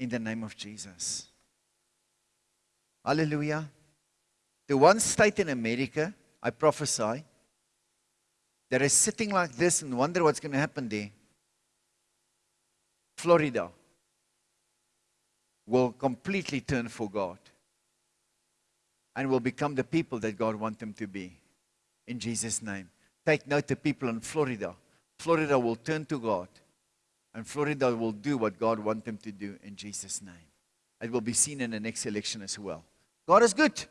name of Jesus. Hallelujah. The one state in America, I prophesy, that is sitting like this and wonder what's going to happen there. Florida will completely turn for God and will become the people that God wants them to be. In Jesus' name. Take note the people in Florida. Florida will turn to God and Florida will do what God wants them to do in Jesus' name. It will be seen in the next election as well. God is good.